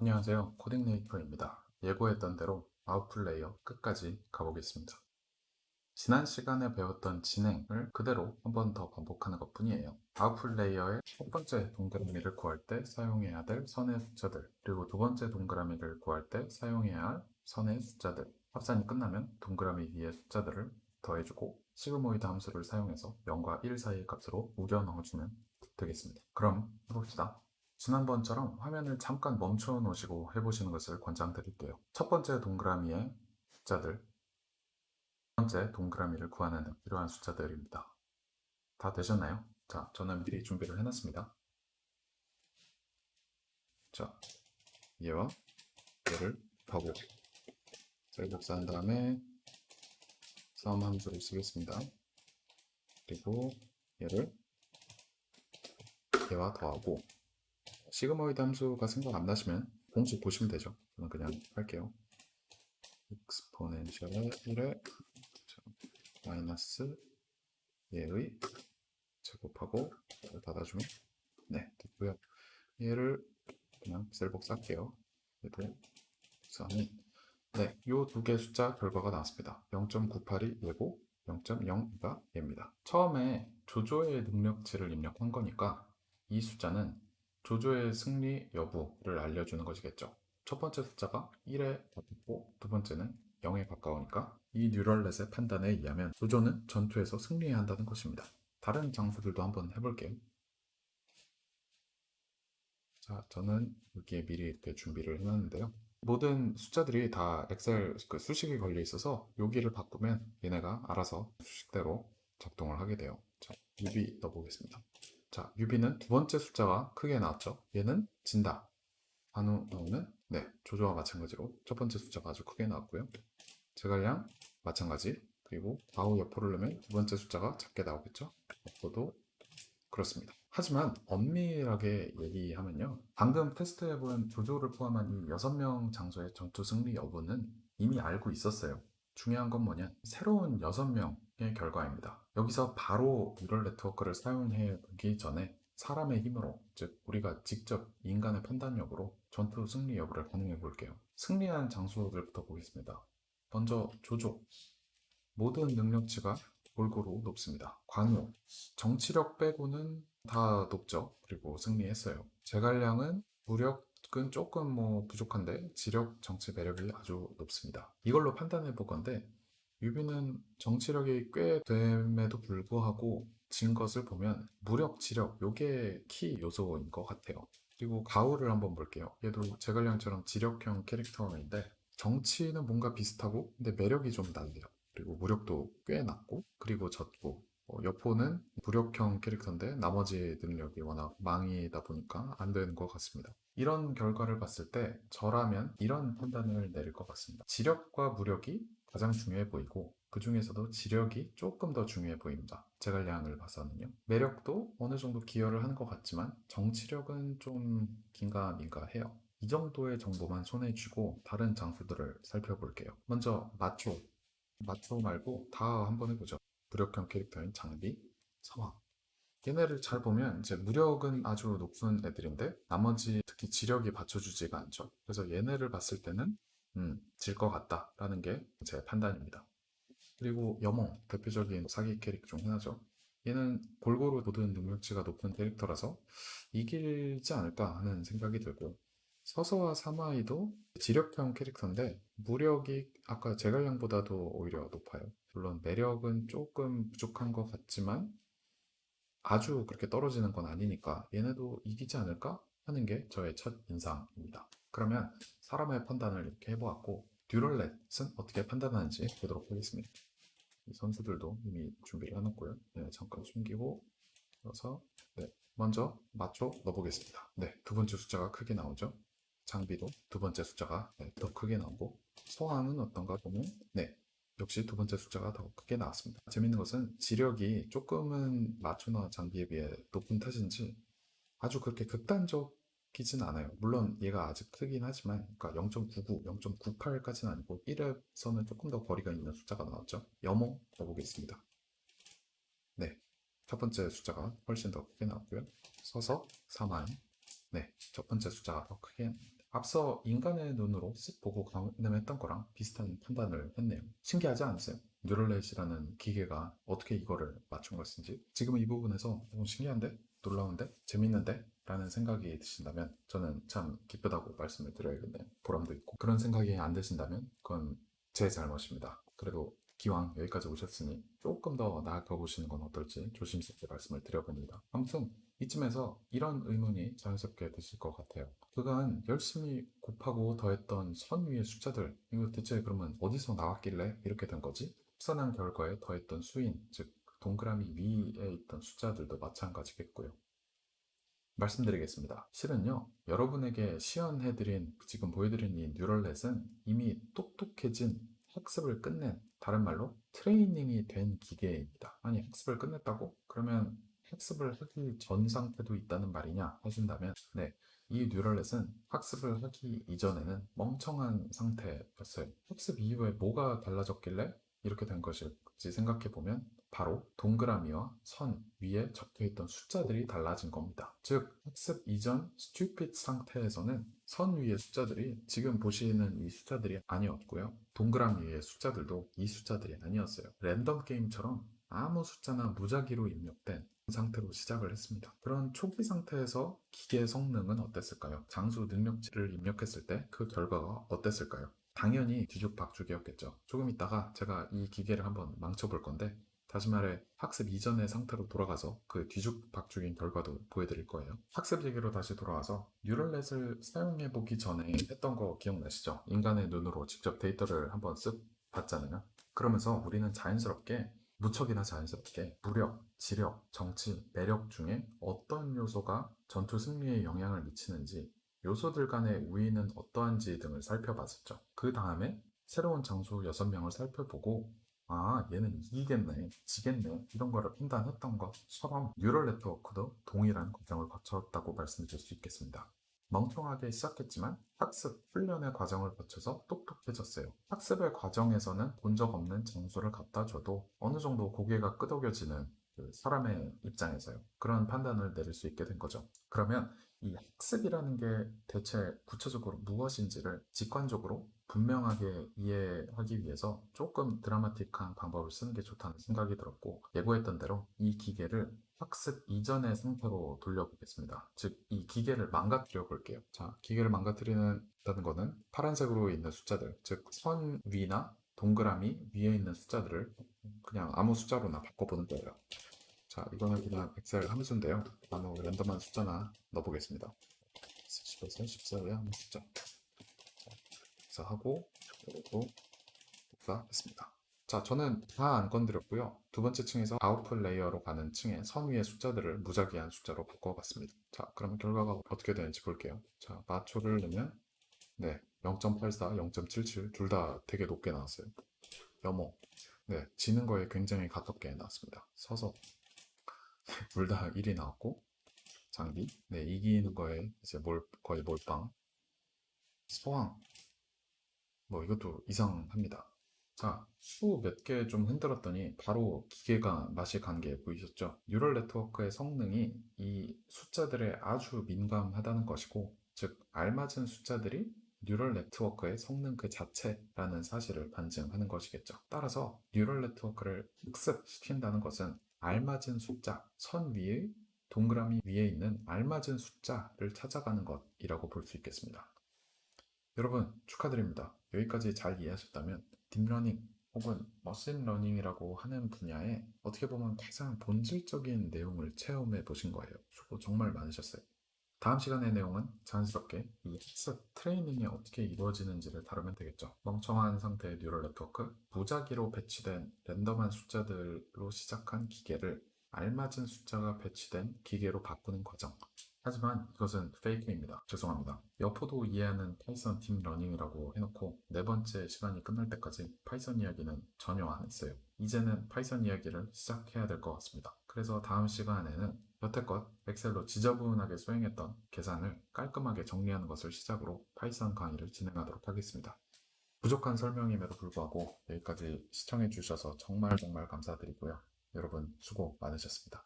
안녕하세요. 코딩네이터입니다. 예고했던 대로 output layer 끝까지 가보겠습니다. 지난 시간에 배웠던 진행을 그대로 한 번 더 반복하는 것 뿐이에요. 아웃풀 레이어의 첫 번째 동그라미를 구할 때 사용해야 될 선의 숫자들 그리고 두 번째 동그라미를 구할 때 사용해야 할 선의 숫자들. 합산이 끝나면 동그라미 위에 숫자들을 더해주고 sigmoid 함수를 사용해서 0과 1 사이의 값으로 우겨 넣어주면 되겠습니다. 그럼 해봅시다 지난번처럼 화면을 잠깐 멈춰 놓으시고 해보시는 것을 권장드릴게요. 첫 번째 동그라미의 숫자들, 두 번째 동그라미를 구하는 데 필요한 숫자들입니다. 다 되셨나요? 자, 저는 미리 준비를 해놨습니다. 자, 얘와 얘를 하고 셀복사한 다음에 싸움 함수를 쓰겠습니다. 그리고 얘를 얘와 더하고 시그모이드 함수가 생각 안 나시면 공식 보시면 되죠. 저는 그냥 할게요. 1에 마이너스 얘의 제곱하고 닫아주면 네 됐고요. 얘를 그냥 셀복사 할게요. 얘도 복사하면 네, 요 두 개 숫자 결과가 나왔습니다. 0.982 얘고 0.02가 얘입니다. 처음에 조조의 능력치를 입력한 거니까 이 숫자는 조조의 승리 여부를 알려주는 것이겠죠. 첫 번째 숫자가 1에 가깝고 두 번째는 0에 가까우니까 이 뉴럴넷의 판단에 의하면 조조는 전투에서 승리해야 한다는 것입니다. 다른 장수들도 한번 해볼게요. 자, 저는 여기에 미리 이렇게 준비를 해놨는데요. 모든 숫자들이 다 엑셀 그 수식이 걸려 있어서 여기를 바꾸면 얘네가 알아서 수식대로 작동을 하게 돼요. 자, 유비 넣어보겠습니다. 자, 유비는 두 번째 숫자가 크게 나왔죠. 얘는 진다. 강유 나오는 네, 조조와 마찬가지로 첫 번째 숫자가 아주 크게 나왔고요. 제갈량 마찬가지. 그리고 좌우 여포를 넣으면 두 번째 숫자가 작게 나오겠죠. 여포도 그렇습니다. 하지만 엄밀하게 얘기하면요. 방금 테스트해본 조조를 포함한 이 6명 장수의 전투 승리 여부는 이미 알고 있었어요. 중요한 건 뭐냐? 새로운 6명 의 결과입니다. 여기서 바로 neural network를 사용해 보기 전에 사람의 힘으로, 즉 우리가 직접 인간의 판단력으로 전투 승리 여부를 가늠해 볼게요. 승리한 장수들부터 보겠습니다. 먼저 조조. 모든 능력치가 골고루 높습니다. 강유. 정치력 빼고는 다 높죠. 그리고 승리했어요. 제갈량은 무력은 조금 뭐 부족한데 지력, 정치 매력이 아주 높습니다. 이걸로 판단해 볼 건데 유비는 정치력이 꽤 됨에도 불구하고 진 것을 보면 무력, 지력 요게 키 요소인 것 같아요. 그리고 가후를 한번 볼게요. 얘도 제갈량처럼 지력형 캐릭터인데 정치는 뭔가 비슷하고 근데 매력이 좀 달라요. 그리고 무력도 꽤 낮고 그리고 졌고 어, 여포는 무력형 캐릭터인데 나머지 능력이 워낙 망이다 보니까 안 되는 것 같습니다. 이런 결과를 봤을 때 저라면 이런 판단을 내릴 것 같습니다. 지력과 무력이 가장 중요해 보이고 그 중에서도 지력이 조금 더 중요해 보입니다. 제갈량을 봐서는요. 매력도 어느 정도 기여를 하는 것 같지만 정치력은 좀 긴가민가해요. 이 정도의 정보만 손에 쥐고 다른 장수들을 살펴볼게요. 먼저 마초. 마초 말고 다 한번 해보죠. 무력형 캐릭터인 장비, 서황. 얘네를 잘 보면 이제 무력은 아주 높은 애들인데 나머지 특히 지력이 받쳐주지가 않죠. 그래서 얘네를 봤을 때는 음, 질 것 같다라는 게 제 판단입니다. 그리고 여몽, 대표적인 사기 캐릭 중 하나죠. 얘는 골고루 모든 능력치가 높은 캐릭터라서 이길지 않을까 하는 생각이 들고 서서와 사마이도 지력형 캐릭터인데 무력이 아까 제갈량보다도 오히려 높아요. 물론 매력은 조금 부족한 것 같지만 아주 그렇게 떨어지는 건 아니니까 얘네도 이기지 않을까 하는 게 저의 첫 인상입니다. 그러면 사람의 판단을 이렇게 해보았고 듀럴렛은 어떻게 판단하는지 보도록 하겠습니다. 이 선수들도 이미 준비를 해놨고요. 네, 잠깐 숨기고 그래서 네, 먼저 맞춰 넣어보겠습니다. 네, 두 번째 숫자가 크게 나오죠. 장비도 두 번째 숫자가 네, 더 크게 나오고 소황은 어떤가 보면 네, 역시 두 번째 숫자가 더 크게 나왔습니다. 재밌는 것은 지력이 조금은 마초나 장비에 비해 높은 탓인지 아주 그렇게 극단적 이진 않아요. 물론 얘가 아직 크긴 하지만 그러니까 0.99, 0.98까지는 아니고 1에서는 조금 더 거리가 있는 숫자가 나왔죠. 여몽 넣어보겠습니다. 네, 첫 번째 숫자가 훨씬 더 크게 나왔고요. 서서 3만 네, 첫 번째 숫자가 더 크게 앞서 인간의 눈으로 쓱 보고 가늠했던 거랑 비슷한 판단을 했네요. 신기하지 않으세요? 뉴럴넷이라는 기계가 어떻게 이거를 맞춘 것인지 지금 은 이 부분에서 너무 신기한데? 놀라운데? 재밌는데? 라는 생각이 드신다면 저는 참 기쁘다고 말씀을 드려야겠네요. 보람도 있고 그런 생각이 안 드신다면 그건 제 잘못입니다. 그래도 기왕 여기까지 오셨으니 조금 더 나아가 보시는 건 어떨지 조심스럽게 말씀을 드려봅니다. 아무튼 이쯤에서 이런 의문이 자연스럽게 드실 것 같아요. 그간 열심히 곱하고 더했던 선 위의 숫자들 이거 대체 그러면 어디서 나왔길래 이렇게 된 거지? 합산한 결과에 더했던 수인 즉 동그라미 위에 있던 숫자들도 마찬가지겠고요. 말씀드리겠습니다. 실은요, 여러분에게 시연해드린, 지금 보여드린 이 뉴럴넷은 이미 똑똑해진 학습을 끝낸, 다른 말로 트레이닝이 된 기계입니다. 아니, 학습을 끝냈다고? 그러면 학습을 하기 전 상태도 있다는 말이냐 하신다면, 네. 이 뉴럴넷은 학습을 하기 이전에는 멍청한 상태였어요. 학습 이후에 뭐가 달라졌길래 이렇게 된 것일 지 생각해 보면 바로 동그라미와 선 위에 적혀 있던 숫자들이 달라진 겁니다. 즉, 학습 이전 stupid 상태에서는 선 위의 숫자들이 지금 보시는 이 숫자들이 아니었고요. 동그라미 위의 숫자들도 이 숫자들이 아니었어요. 랜덤 게임처럼 아무 숫자나 무작위로 입력된 상태로 시작을 했습니다. 그런 초기 상태에서 기계의 성능은 어땠을까요? 장수 능력치를 입력했을 때 그 결과가 어땠을까요? 당연히 뒤죽박죽이었겠죠. 조금 있다가 제가 이 기계를 한번 망쳐볼 건데 다시 말해 학습 이전의 상태로 돌아가서 그 뒤죽박죽인 결과도 보여드릴 거예요. 학습 얘기로 다시 돌아와서 뉴럴넷을 사용해 보기 전에 했던 거 기억나시죠? 인간의 눈으로 직접 데이터를 한번 쓱 봤잖아요. 그러면서 우리는 자연스럽게 무척이나 자연스럽게 무력, 지력, 정치, 매력 중에 어떤 요소가 전투 승리에 영향을 미치는지 요소들 간의 우위는 어떠한지 등을 살펴봤었죠. 그 다음에 새로운 장수 6명을 살펴보고 아 얘는 이기겠네, 지겠네 이런 거를 판단했던 것처럼 뉴럴 네트워크도 동일한 과정을 거쳤다고 말씀드릴 수 있겠습니다. 멍청하게 시작했지만 학습, 훈련의 과정을 거쳐서 똑똑해졌어요. 학습의 과정에서는 본 적 없는 장수를 갖다 줘도 어느 정도 고개가 끄덕여지는 그 사람의 입장에서요. 그런 판단을 내릴 수 있게 된 거죠. 그러면 이 학습이라는 게 대체 구체적으로 무엇인지를 직관적으로 분명하게 이해하기 위해서 조금 드라마틱한 방법을 쓰는 게 좋다는 생각이 들었고 예고했던 대로 이 기계를 학습 이전의 상태로 돌려보겠습니다. 즉, 이 기계를 망가뜨려 볼게요. 자, 기계를 망가뜨리는 거는 파란색으로 있는 숫자들, 즉, 선 위나 동그라미 위에 있는 숫자들을 그냥 아무 숫자로나 바꿔보는 거예요. 자, 이거는 그냥 엑셀 함수인데요. 아무 random한 숫자나 넣어보겠습니다. 10에서 14의 아무 숫자. 복사하고, 그리고 복사했습니다. 자, 저는 다 안 건드렸고요. 두 번째 층에서 아웃풋 레이어로 가는 층에 선 위의 숫자들을 무작위한 숫자로 바꿔봤습니다. 자, 그러면 결과가 어떻게 되는지 볼게요. 자, 마초를 넣으면 네, 0.84, 0.77 둘 다 되게 높게 나왔어요. 여몽. 네, 지는 거에 굉장히 가깝게 나왔습니다. 서서 둘 다 1이 나왔고 장비. 네, 이기는 거에 이제 몰 거의 몰빵. 서황. 뭐 이것도 이상합니다. 자, 수 몇 개 좀 흔들었더니 바로 기계가 맛이 간 게 보이셨죠? neural network의 성능이 이 숫자들에 아주 민감하다는 것이고, 즉, 알맞은 숫자들이 neural network의 성능 그 자체라는 사실을 반증하는 것이겠죠. 따라서 neural network를 학습시킨다는 것은 알맞은 숫자, 선 위의 동그라미 위에 있는 알맞은 숫자를 찾아가는 것이라고 볼 수 있겠습니다. 여러분 축하드립니다. 여기까지 잘 이해하셨다면 딥러닝 혹은 머신러닝이라고 하는 분야에 어떻게 보면 가장 본질적인 내용을 체험해 보신 거예요. 수고 정말 많으셨어요. 다음 시간의 내용은 자연스럽게 이 학습 트레이닝이 어떻게 이루어지는지를 다루면 되겠죠. 멍청한 상태의 neural network, 무작위로 배치된 랜덤한 숫자들로 시작한 기계를 알맞은 숫자가 배치된 기계로 바꾸는 과정. 하지만 이것은 fake입니다. 죄송합니다. 여포도 이해하는 파이썬 딥 러닝이라고 해놓고 네 번째 시간이 끝날 때까지 파이썬 이야기는 전혀 안 했어요. 이제는 파이썬 이야기를 시작해야 될 것 같습니다. 그래서 다음 시간에는 여태껏 엑셀로 지저분하게 수행했던 계산을 깔끔하게 정리하는 것을 시작으로 파이썬 강의를 진행하도록 하겠습니다. 부족한 설명임에도 불구하고 여기까지 시청해 주셔서 정말 정말 감사드리고요. 여러분 수고 많으셨습니다.